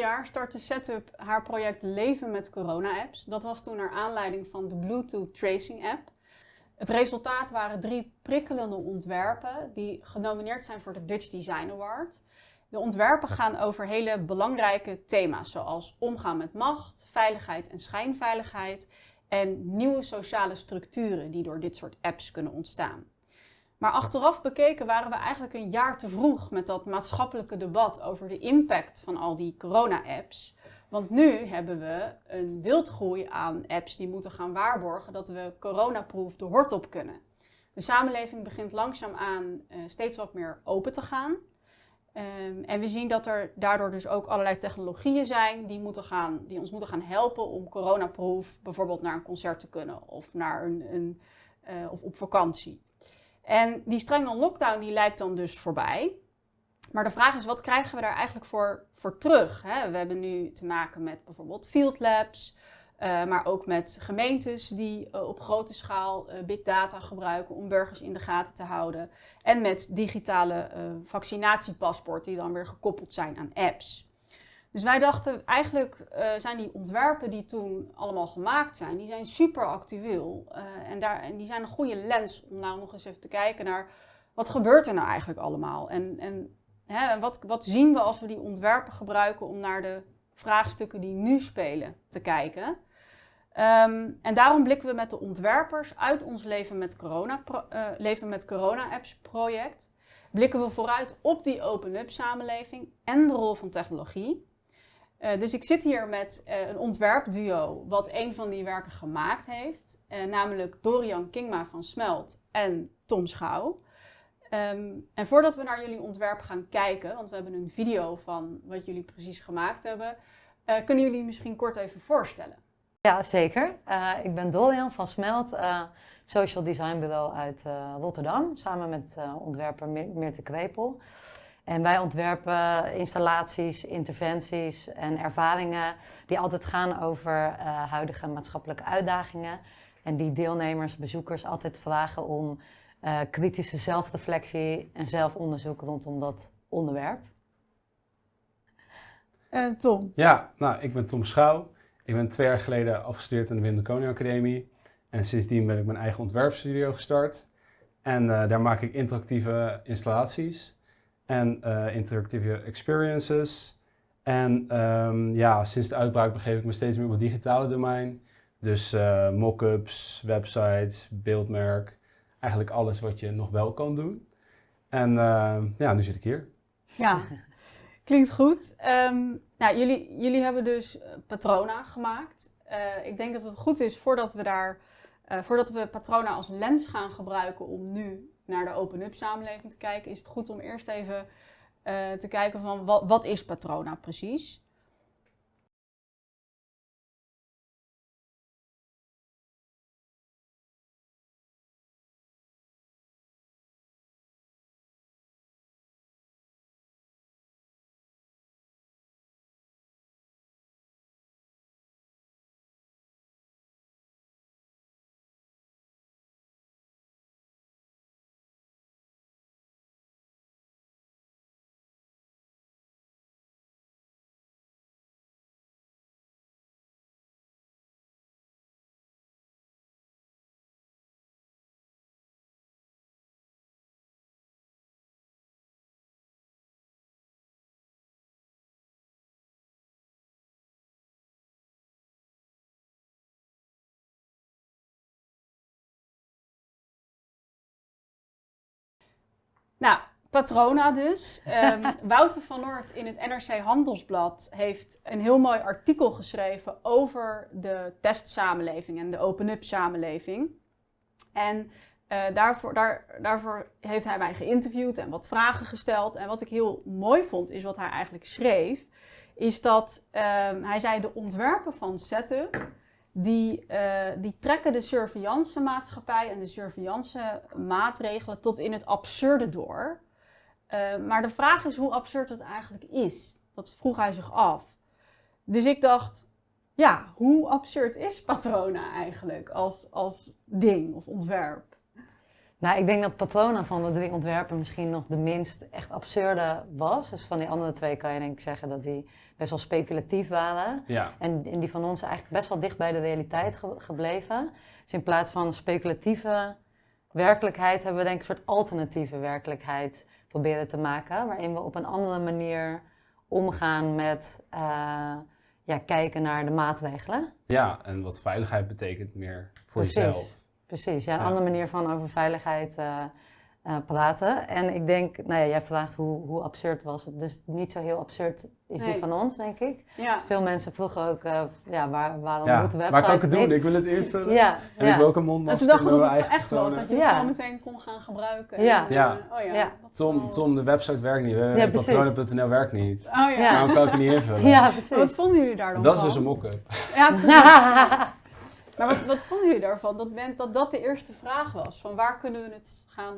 jaar startte Setup haar project Leven met Corona-apps. Dat was toen naar aanleiding van de Bluetooth Tracing App. Het resultaat waren drie prikkelende ontwerpen die genomineerd zijn voor de Dutch Design Award. De ontwerpen gaan over hele belangrijke thema's zoals omgaan met macht, veiligheid en schijnveiligheid en nieuwe sociale structuren die door dit soort apps kunnen ontstaan. Maar achteraf bekeken waren we eigenlijk een jaar te vroeg met dat maatschappelijke debat over de impact van al die corona-apps. Want nu hebben we een wildgroei aan apps die moeten gaan waarborgen dat we coronaproof de hort op kunnen. De samenleving begint langzaamaan uh, steeds wat meer open te gaan. Um, en we zien dat er daardoor dus ook allerlei technologieën zijn die, moeten gaan, die ons moeten gaan helpen om coronaproof bijvoorbeeld naar een concert te kunnen of, naar een, een uh, of op vakantie. En die strenge lockdown die lijkt dan dus voorbij. Maar de vraag is, wat krijgen we daar eigenlijk voor, voor terug? Hè? We hebben nu te maken met bijvoorbeeld field labs, uh, maar ook met gemeentes die uh, op grote schaal uh, big data gebruiken om burgers in de gaten te houden. En met digitale vaccinatiepaspoorten die dan weer gekoppeld zijn aan apps. Dus wij dachten, eigenlijk zijn die ontwerpen die toen allemaal gemaakt zijn, die zijn super actueel. en, daar, en die zijn een goede lens om nou nog eens even te kijken naar wat gebeurt er nou eigenlijk allemaal? En, en hè, wat, wat zien we als we die ontwerpen gebruiken om naar de vraagstukken die nu spelen te kijken? Um, en daarom blikken we met de ontwerpers uit ons Leven met Corona, uh, Leven met Corona Apps project, blikken we vooruit op die open-up samenleving en de rol van technologie. Uh, dus ik zit hier met uh, een ontwerpduo wat een van die werken gemaakt heeft, namelijk Dorian Kingma van Smelt en Tom Schouw. Um, en voordat we naar jullie ontwerp gaan kijken, want we hebben een video van wat jullie precies gemaakt hebben, kunnen jullie misschien kort even voorstellen? Ja, zeker. Ik ben Dolian van Smelt, social design bureau uit Rotterdam, samen met ontwerper Meerte Krepel. En wij ontwerpen installaties, interventies en ervaringen die altijd gaan over huidige maatschappelijke uitdagingen. En die deelnemers, bezoekers altijd vragen om kritische zelfreflectie en zelfonderzoek rondom dat onderwerp. Tom? Ja, nou, ik ben Tom Schouw. Ik ben twee jaar geleden afgestudeerd aan de Wim de Academie. En sindsdien ben ik mijn eigen ontwerpstudio gestart. En uh, daar maak ik interactieve installaties en uh, interactieve experiences. En um, ja, sinds de uitbraak begeef ik me steeds meer op het digitale domein. Dus uh, mock-ups, websites, beeldmerk, eigenlijk alles wat je nog wel kan doen. En ja, nu zit ik hier. Ja, Klinkt goed. Um, nou, jullie, jullie hebben dus eh, patrona gemaakt. Ik denk dat het goed is voordat we daar, voordat we patrona als lens gaan gebruiken om nu naar de open-up samenleving te kijken, is het goed om eerst even uh, te kijken van wat, wat is patrona precies. Nou, Patrona dus. Um, Wouter van Noort in het NRC Handelsblad heeft een heel mooi artikel geschreven over de testsamenleving en de open-up samenleving. En uh, daarvoor, daar, daarvoor heeft hij mij geïnterviewd en wat vragen gesteld. En wat ik heel mooi vond, is wat hij eigenlijk schreef, is dat um, hij zei de ontwerpen van Setup die, uh, die trekken de surveillance maatschappij en de surveillance maatregelen tot in het absurde door. Uh, maar de vraag is hoe absurd het eigenlijk is. Dat vroeg hij zich af. Dus ik dacht, ja, hoe absurd is Patrona eigenlijk als, als ding of ontwerp? Nou, ik denk dat Patrona van de drie ontwerpen misschien nog de minst echt absurde was. Dus van die andere twee kan je denk ik zeggen dat die best wel speculatief waren. Ja, En, en die van ons eigenlijk best wel dicht bij de realiteit ge- gebleven. Dus in plaats van speculatieve werkelijkheid hebben we denk ik een soort alternatieve werkelijkheid proberen te maken. Waarin we op een andere manier omgaan met eh, ja, kijken naar de maatregelen. ja, en wat veiligheid betekent meer voor Precies. jezelf. Precies, ja, een Ja. andere manier van over veiligheid eh, eh, praten. En ik denk, nou ja, jij vraagt hoe, hoe absurd was het. Dus niet zo heel absurd is Nee. die van ons, denk ik. Ja. Veel mensen vroegen ook, eh, ja, waar, waarom Ja, moet de website waar kan ik het doen? niet? Ik wil het invullen. Ja, En ja. ik wil ook een En mondmasker ze dachten dat het echt was, dat je het Ja. gewoon meteen kon gaan gebruiken. Ja. En, Ja. oh ja, Tom, wel- Tom, de website werkt niet. Ja, precies. Patronen.nl werkt niet. Oh ja. Ja. Waarom kan ik het niet invullen? ja, Maar Wat precies. vonden jullie daar dan Dat is dus een mock-up. Ja, precies. Maar wat, wat vonden jullie daarvan? Dat, men, dat dat de eerste vraag was. Van waar kunnen we het gaan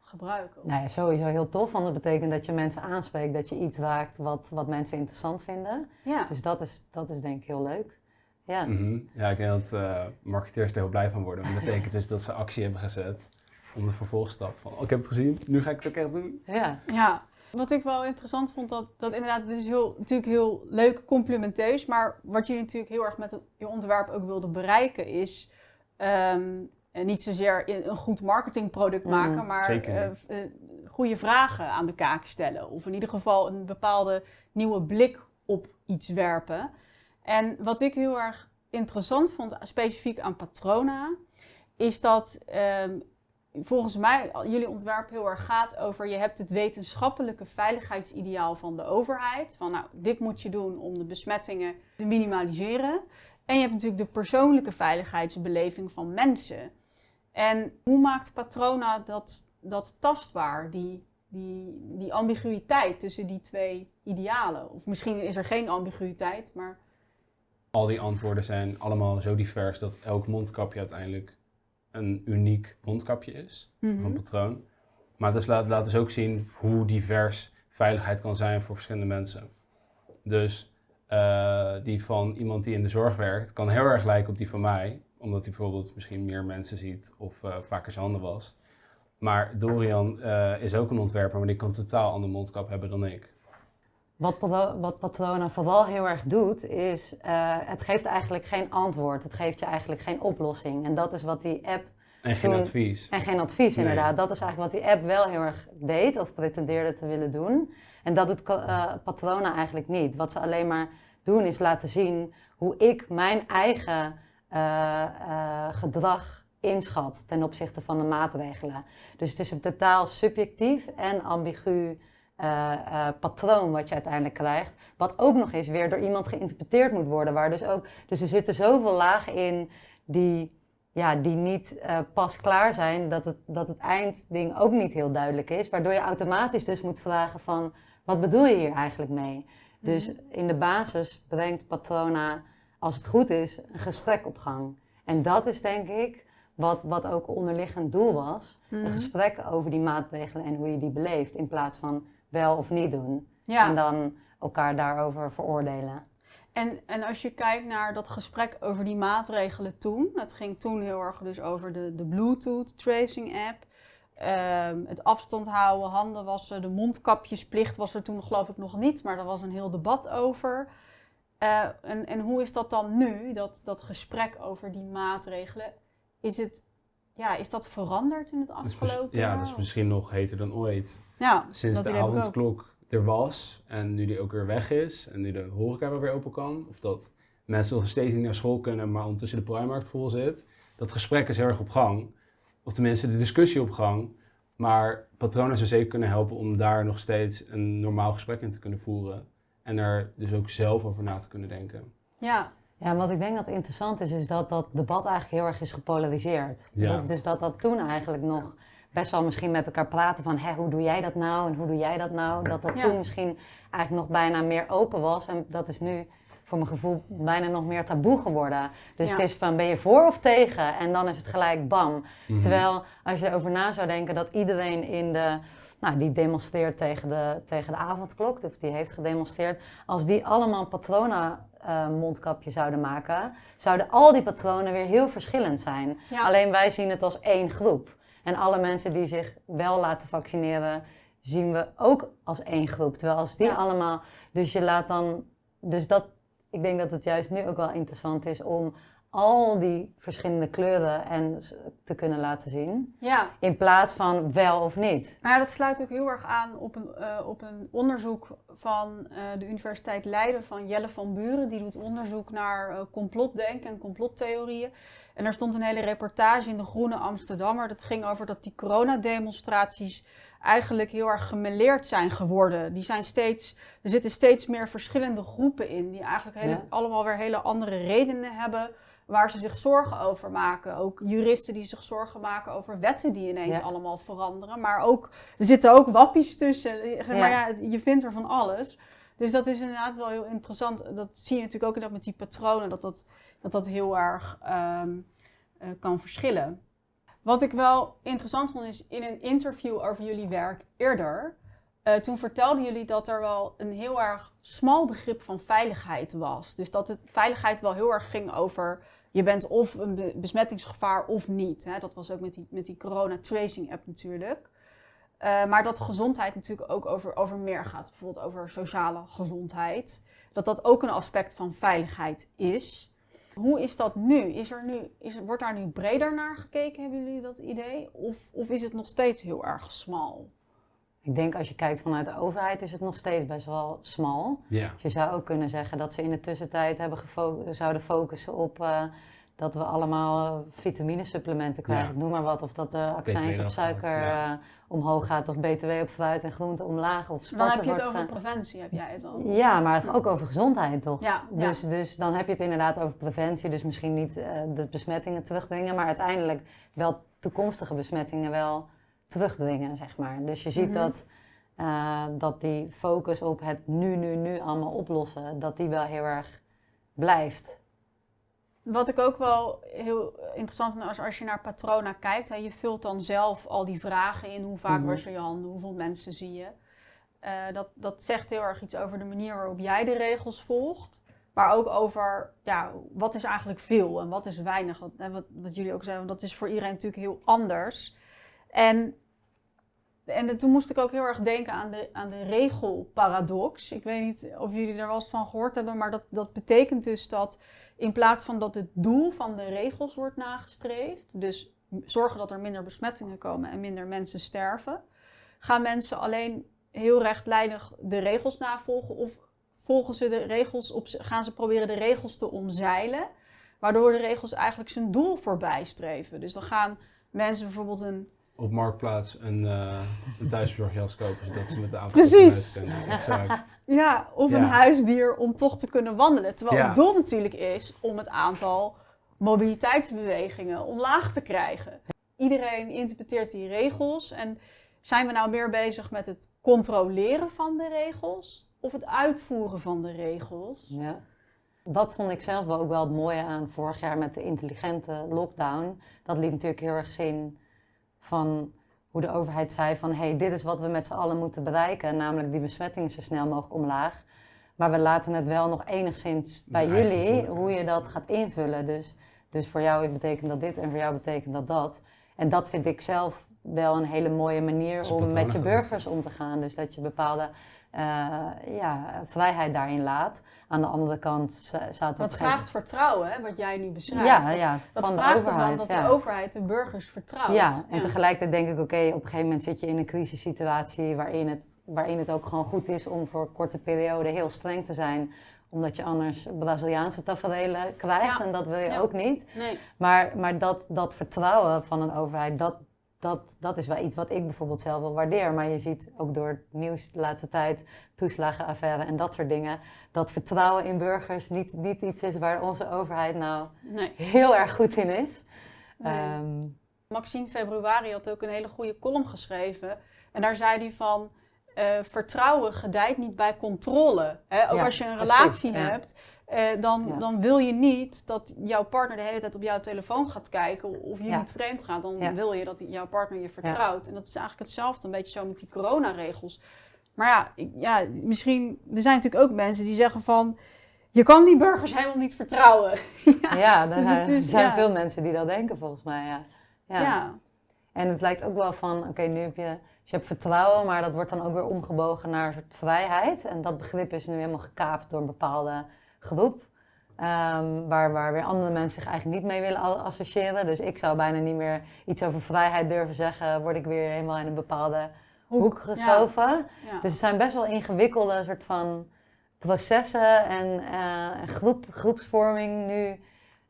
gebruiken? nou ja, sowieso heel tof, want dat betekent dat je mensen aanspreekt, dat je iets raakt wat, wat mensen interessant vinden. Ja. Dus dat is, dat is denk ik heel leuk. Ja, Mhm. Ja, ik denk dat eh, marketeers er heel blij van worden. Want dat betekent dus dat ze actie hebben gezet om de vervolgstap van, oh, ik heb het gezien, nu ga ik het ook echt doen. ja. Ja, wat ik wel interessant vond, dat, dat inderdaad, het is heel, natuurlijk heel leuk complimenteus, maar wat jullie natuurlijk heel erg met het, je ontwerp ook wilden bereiken is ehm, niet zozeer een goed marketingproduct Mhm, maken, maar eh, goede vragen aan de kaak stellen. Of in ieder geval een bepaalde nieuwe blik op iets werpen. En wat ik heel erg interessant vond, specifiek aan Patrona, is dat ehm, volgens mij jullie ontwerp heel erg gaat over je hebt het wetenschappelijke veiligheidsideaal van de overheid. Van nou, dit moet je doen om de besmettingen te minimaliseren. En je hebt natuurlijk de persoonlijke veiligheidsbeleving van mensen. En hoe maakt Patrona dat, dat tastbaar, die, die, die ambiguïteit tussen die twee idealen? Of misschien is er geen ambiguïteit, maar Al die antwoorden zijn allemaal zo divers dat elk mondkapje uiteindelijk een uniek mondkapje is. van patroon. Maar het dus laat, laat dus ook zien hoe divers veiligheid kan zijn voor verschillende mensen. Dus eh, die van iemand die in de zorg werkt, kan heel erg lijken op die van mij, omdat hij bijvoorbeeld misschien meer mensen ziet of eh, vaker zijn handen wast. Maar Dorian eh, is ook een ontwerper, maar die kan totaal ander mondkap hebben dan ik. Wat, wat Patrona vooral heel erg doet, is uh, het geeft eigenlijk geen antwoord. Het geeft je eigenlijk geen oplossing. En dat is wat die app En geen Toen- advies. En geen advies, Nee. inderdaad. Dat is eigenlijk wat die app wel heel erg deed of pretendeerde te willen doen. En dat doet uh, Patrona eigenlijk niet. Wat ze alleen maar doen is laten zien hoe ik mijn eigen uh, gedrag inschat ten opzichte van de maatregelen. Dus het is een totaal subjectief en ambigu uh, patroon wat je uiteindelijk krijgt. Wat ook nog eens weer door iemand geïnterpreteerd moet worden. Waar dus, ook, dus er zitten zoveel lagen in die ja, die niet uh, pas klaar zijn, dat het, dat het eindding ook niet heel duidelijk is. Waardoor je automatisch dus moet vragen van, wat bedoel je hier eigenlijk mee? Dus in de basis brengt Patrona, als het goed is, een gesprek op gang. En dat is denk ik wat, wat ook onderliggend doel was. Mhm. Een gesprek over die maatregelen en hoe je die beleeft. In plaats van wel of niet doen. Ja. En dan elkaar daarover veroordelen. En, en als je kijkt naar dat gesprek over die maatregelen toen, het ging toen heel erg dus over de, de Bluetooth tracing app, ehm, het afstand houden, handen wassen, de mondkapjesplicht was er toen geloof ik nog niet, maar daar was een heel debat over. Eh, en, en hoe is dat dan nu, dat, dat gesprek over die maatregelen? Is, het, ja, is dat veranderd in het afgelopen ja, jaar? dat is misschien nog heter dan ooit. Ja, Sinds de avondklok er was en nu die ook weer weg is en nu de horeca weer open kan, of dat mensen nog steeds niet naar school kunnen, maar ondertussen de Primarkt vol zit, dat gesprek is heel erg op gang. Of tenminste de discussie op gang. Maar patronen zou zeker kunnen helpen om daar nog steeds een normaal gesprek in te kunnen voeren. En er dus ook zelf over na te kunnen denken. Ja, Ja, wat ik denk dat interessant is, is dat dat debat eigenlijk heel erg is gepolariseerd. Ja. Dat- dus dat dat toen eigenlijk nog best wel misschien met elkaar praten van, hé, hoe doe jij dat nou en hoe doe jij dat nou? Dat dat Ja. toen misschien eigenlijk nog bijna meer open was en dat is nu voor mijn gevoel bijna nog meer taboe geworden. Dus Ja. het is van, ben je voor of tegen? En dan is het gelijk bam. Mhm. Terwijl als je erover na zou denken dat iedereen in de, nou, die demonstreert tegen de, tegen de avondklok, of die heeft gedemonstreerd, als die allemaal patrona eh, mondkapje zouden maken, zouden al die patronen weer heel verschillend zijn. Ja. Alleen wij zien het als één groep. En alle mensen die zich wel laten vaccineren, zien we ook als één groep. Terwijl als die Ja. allemaal. Dus je laat dan. Dus dat. Ik denk dat het juist nu ook wel interessant is om al die verschillende kleuren en te kunnen laten zien. Ja, In plaats van wel of niet. Nou, ja, dat sluit ook heel erg aan op een, eh, op een onderzoek van eh, de Universiteit Leiden van Jelle van Buren. Die doet onderzoek naar eh, complotdenken en complottheorieën. En er stond een hele reportage in de Groene Amsterdammer. Dat ging over dat die coronademonstraties eigenlijk heel erg gemeleerd zijn geworden. Die zijn steeds, er zitten steeds meer verschillende groepen in. Die eigenlijk hele, Ja. allemaal weer hele andere redenen hebben waar ze zich zorgen over maken. Ook juristen die zich zorgen maken over wetten die ineens Ja. allemaal veranderen. Maar ook, er zitten ook wappies tussen. Maar Ja. ja, je vindt er van alles. Dus dat is inderdaad wel heel interessant. Dat zie je natuurlijk ook inderdaad met die patronen, dat dat, dat, dat heel erg ehm, eh, kan verschillen. Wat ik wel interessant vond is in een interview over jullie werk eerder. eh, toen vertelden jullie dat er wel een heel erg smal begrip van veiligheid was. Dus dat het veiligheid wel heel erg ging over je bent of een be- besmettingsgevaar of niet. Hè? Dat was ook met die, met die corona tracing app natuurlijk. Eh, maar dat gezondheid natuurlijk ook over, over meer gaat. Bijvoorbeeld over sociale gezondheid. Dat dat ook een aspect van veiligheid is. Hoe is dat nu? Is er nu is, wordt daar nu breder naar gekeken, hebben jullie dat idee? Of, of is het nog steeds heel erg smal? Ik denk als je kijkt vanuit de overheid is het nog steeds best wel smal. Ja. Dus je zou ook kunnen zeggen dat ze in de tussentijd hebben gefo- zouden focussen op eh, dat we allemaal vitaminesupplementen krijgen, Ja. noem maar wat. Of dat de accijns op suiker ja. eh, omhoog gaat, of btw op fruit en groente omlaag, of Dan heb je het over preventie, heb jij het al. Ja, maar het ook over gezondheid toch? Ja, ja. Dus, dus dan heb je het inderdaad over preventie, dus misschien niet eh, de besmettingen terugdringen, maar uiteindelijk wel toekomstige besmettingen wel terugdringen, zeg maar. Dus je ziet Mhm. dat, eh, dat die focus op het nu, nu, nu allemaal oplossen, dat die wel heel erg blijft. Wat ik ook wel heel interessant vind als, als je naar Patrona kijkt. Hè, je vult dan zelf al die vragen in. Hoe vaak Mhm. was je je handen? Hoeveel mensen zie je? Eh, dat, dat zegt heel erg iets over de manier waarop jij de regels volgt. Maar ook over ja, wat is eigenlijk veel en wat is weinig. Wat, wat, wat jullie ook zeiden, want dat is voor iedereen natuurlijk heel anders. En, en toen moest ik ook heel erg denken aan de, aan de regelparadox. Ik weet niet of jullie er wel eens van gehoord hebben, maar dat, dat betekent dus dat in plaats van dat het doel van de regels wordt nagestreefd, dus zorgen dat er minder besmettingen komen en minder mensen sterven, gaan mensen alleen heel rechtlijnig de regels navolgen of volgen ze de regels op, gaan ze proberen de regels te omzeilen, waardoor de regels eigenlijk zijn doel voorbij streven. Dus dan gaan mensen bijvoorbeeld een Op Marktplaats een, eh een thuisbezorgjas kopen, zodat ze met de auto Precies. kunnen. Exact. Ja, of een huisdier om toch te kunnen wandelen. Terwijl Ja. het doel natuurlijk is om het aantal mobiliteitsbewegingen omlaag te krijgen. Iedereen interpreteert die regels en zijn we nou meer bezig met het controleren van de regels of het uitvoeren van de regels? Ja. Dat vond ik zelf ook wel het mooie aan vorig jaar met de intelligente lockdown. Dat liet natuurlijk heel erg zien van hoe de overheid zei van... hé, hey, dit is wat we met z'n allen moeten bereiken. Namelijk die besmettingen zo snel mogelijk omlaag. Maar we laten het wel nog enigszins bij jullie hoe je dat gaat invullen. Dus, dus voor jou betekent dat dit en voor jou betekent dat dat. En dat vind ik zelf wel een hele mooie manier om met je burgers om te gaan. Dus dat je bepaalde ja, vrijheid daarin laat. Aan de andere kant zaten Dat vraagt vertrouwen, hè, wat jij nu beschrijft. ja, dat, ja, dat van de vraagt overheid. ervan dat ja. de overheid de burgers vertrouwt. Ja, en tegelijkertijd denk ik, oké, op een gegeven moment zit je in een crisissituatie waarin het, waarin het ook gewoon goed is om voor een korte periode heel streng te zijn. Omdat je anders Braziliaanse tafereelen krijgt Ja. en dat wil je Ja. ook niet. Nee. Maar, maar dat, dat vertrouwen van een overheid, dat, dat, dat is wel iets wat ik bijvoorbeeld zelf wel waardeer. Maar je ziet ook door het nieuws de laatste tijd, toeslagenaffaire en dat soort dingen, dat vertrouwen in burgers niet, niet iets is waar onze overheid nou nee. heel erg goed in is. Nee. Ehm, Maxime Februari had ook een hele goede column geschreven. En daar zei hij van, eh, vertrouwen gedijt niet bij controle. Hè? Ook Ja, als je een precies, relatie ja. Eh, dan, Ja. dan wil je niet dat jouw partner de hele tijd op jouw telefoon gaat kijken of je Ja. niet vreemd gaat. Dan Ja. wil je dat jouw partner je vertrouwt. En dat is eigenlijk hetzelfde, een beetje zo met die coronaregels. Maar ja, ik- ja, misschien, er zijn natuurlijk ook mensen die zeggen van, je kan die burgers helemaal niet vertrouwen. Ja, er dus zijn, is- veel mensen die dat denken volgens mij. Ja. En het lijkt ook wel van, oké, nu heb je, dus je hebt vertrouwen, maar dat wordt dan ook weer omgebogen naar een soort vrijheid. En dat begrip is nu helemaal gekaapt door een bepaalde groep. ehm, waar, waar weer andere mensen zich eigenlijk niet mee willen associëren. Dus ik zou bijna niet meer iets over vrijheid durven zeggen. Word ik weer helemaal in een bepaalde hoek geschoven. Ja. Dus het zijn best wel ingewikkelde soort van processen en, eh, en groep, groepsvorming nu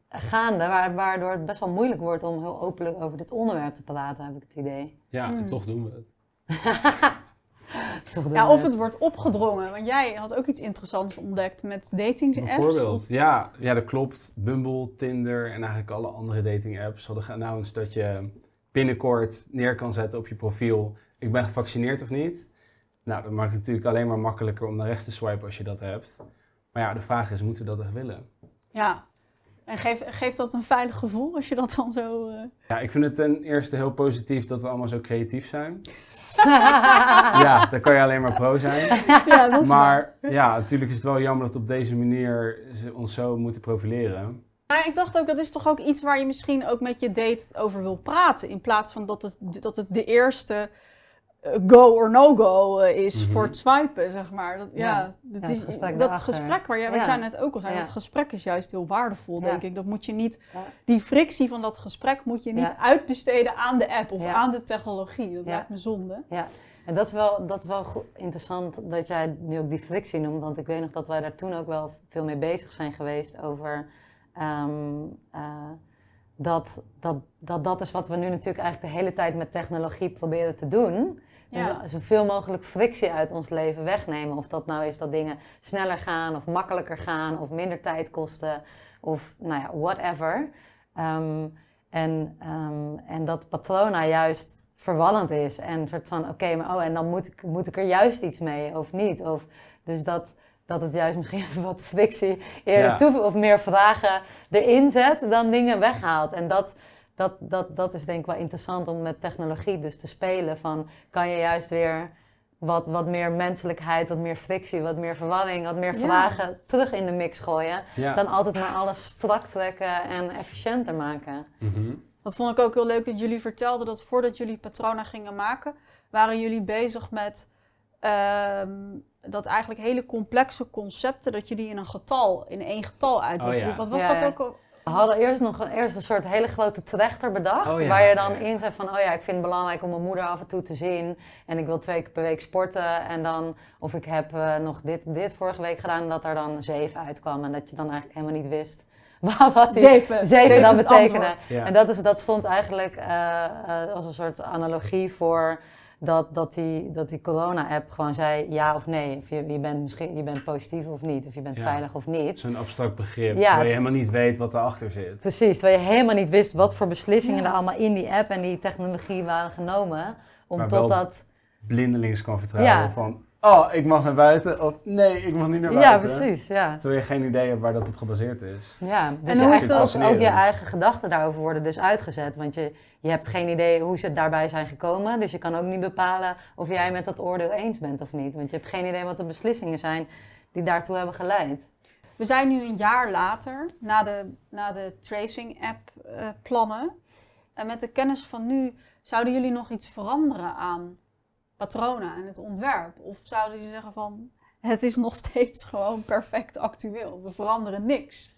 gaande, waar- waardoor het best wel moeilijk wordt om heel openlijk over dit onderwerp te praten, heb ik het idee. Ja, en Mm. toch doen we het. Toch Ja, of het wordt opgedrongen. Want jij had ook iets interessants ontdekt met dating apps. Bijvoorbeeld, Of- ja, ja, dat klopt. Bumble, Tinder en eigenlijk alle andere dating apps hadden geannounced dat je binnenkort neer kan zetten op je profiel. Ik ben gevaccineerd of niet. Nou, dat maakt het natuurlijk alleen maar makkelijker om naar rechts te swipen als je dat hebt. Maar ja, de vraag is, moeten we dat echt willen? Ja. En geeft, geeft dat een veilig gevoel als je dat dan zo... eh, Ja, ik vind het ten eerste heel positief dat we allemaal zo creatief zijn. Ja, daar kan je alleen maar pro zijn. ja, dat is waar. Maar ja, natuurlijk is het wel jammer dat op deze manier ze ons zo moeten profileren. Maar ik dacht ook, dat is toch ook iets waar je misschien ook met je date over wil praten. In plaats van dat het, dat het de eerste go or no-go eh, is Mhm. voor het swipen, zeg maar. Dat, ja, Ja. dat, Ja, is, dat daarachter. gesprek waar jij, wat Ja. jij net ook al zei, Ja. dat gesprek is juist heel waardevol, Ja. denk ik. Dat moet je niet, Ja. die frictie van dat gesprek moet je niet Ja. uitbesteden aan de app of Ja. aan de technologie. Dat Ja. lijkt me zonde. En dat is wel, dat is wel goed, interessant dat jij nu ook die frictie noemt, want ik weet nog dat wij daar toen ook wel veel mee bezig zijn geweest over ehm, eh, dat, dat, dat dat is wat we nu natuurlijk eigenlijk de hele tijd met technologie proberen te doen. Ja. Dus zoveel mogelijk frictie uit ons leven wegnemen. Of dat nou is dat dingen sneller gaan of makkelijker gaan of minder tijd kosten of nou ja, whatever. Ehm, en, ehm, en dat patrona juist verwallend is. En een soort van, oké, maar oh, en dan moet ik, moet ik er juist iets mee of niet. Of, dus dat, dat het juist misschien wat frictie eerder Ja. toe of meer vragen erin zet dan dingen weghaalt. En dat, dat, dat, dat is denk ik wel interessant om met technologie dus te spelen. Van, kan je juist weer wat, wat meer menselijkheid, wat meer frictie, wat meer verwarring, wat meer Ja. vragen terug in de mix gooien. Ja. Dan altijd maar alles strak trekken en efficiënter maken. Mhm. Dat vond ik ook heel leuk dat jullie vertelden dat voordat jullie patrona gingen maken, waren jullie bezig met ehm, dat eigenlijk hele complexe concepten, dat je die in een getal, in één getal uit wilt Oh ja. Wat was Ja, dat ja. ook al? We hadden eerst nog een, eerst een soort hele grote trechter bedacht. Oh ja, waar je dan ja. in zei van, oh ja, ik vind het belangrijk om mijn moeder af en toe te zien. En ik wil twee keer per week sporten. En dan, of ik heb eh, nog dit, dit vorige week gedaan. En dat er dan zeven uitkwam. En dat je dan eigenlijk helemaal niet wist wat, wat die Zeven. zeven dan betekende. Ja. En dat, is, dat stond eigenlijk eh, eh, als een soort analogie voor dat, dat die, dat die corona-app gewoon zei ja of nee. Of je, je, bent misschien, je bent positief of niet. Of je bent Ja. veilig of niet. Zo'n abstract begrip, Ja. terwijl je helemaal niet weet wat erachter zit. Precies, terwijl je helemaal niet wist wat voor beslissingen Ja. er allemaal in die app en die technologie waren genomen. Om Maar tot wel dat. Blindelings kan vertrouwen Ja. van, oh, ik mag naar buiten, of nee, ik mag niet naar Ja, buiten. precies. Ja. Terwijl je geen idee hebt waar dat op gebaseerd is. Ja, dus hoe je is dat- ook, je eigen gedachten daarover worden dus uitgezet. Want je, je hebt geen idee hoe ze daarbij zijn gekomen. Dus je kan ook niet bepalen of jij met dat oordeel eens bent of niet. Want je hebt geen idee wat de beslissingen zijn die daartoe hebben geleid. We zijn nu een jaar later, na de, na de tracing-app eh, plannen. En met de kennis van nu, zouden jullie nog iets veranderen aan patronen en het ontwerp? Of zouden jullie zeggen van, het is nog steeds gewoon perfect actueel. We veranderen niks.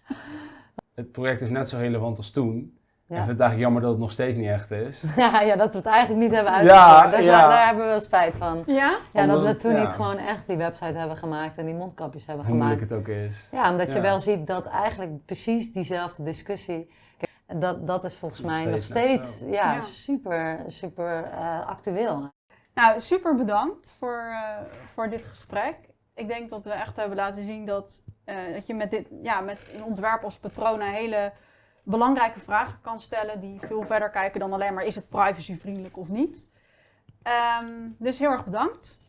Het project is net zo relevant als toen. Ja. Ik vind het eigenlijk jammer dat het nog steeds niet echt is. Ja, ja dat we het eigenlijk niet hebben Ja, uitgevoerd. daar, ja. daar hebben we wel spijt van. Ja? Ja, dat we toen ja. niet gewoon echt die website hebben gemaakt en die mondkapjes hebben Hoe gemaakt. moeilijk het ook is. Ja, omdat je wel ziet dat eigenlijk precies diezelfde discussie. Kijk, dat, dat is volgens Nog mij nog steeds Ja. super, super eh, actueel. Nou, super bedankt voor, eh, voor dit gesprek. Ik denk dat we echt hebben laten zien dat, eh, dat je met, dit, ja, met een ontwerp als patronen hele belangrijke vragen kan stellen die veel verder kijken dan alleen maar is het privacyvriendelijk of niet. Ehm, dus heel erg bedankt.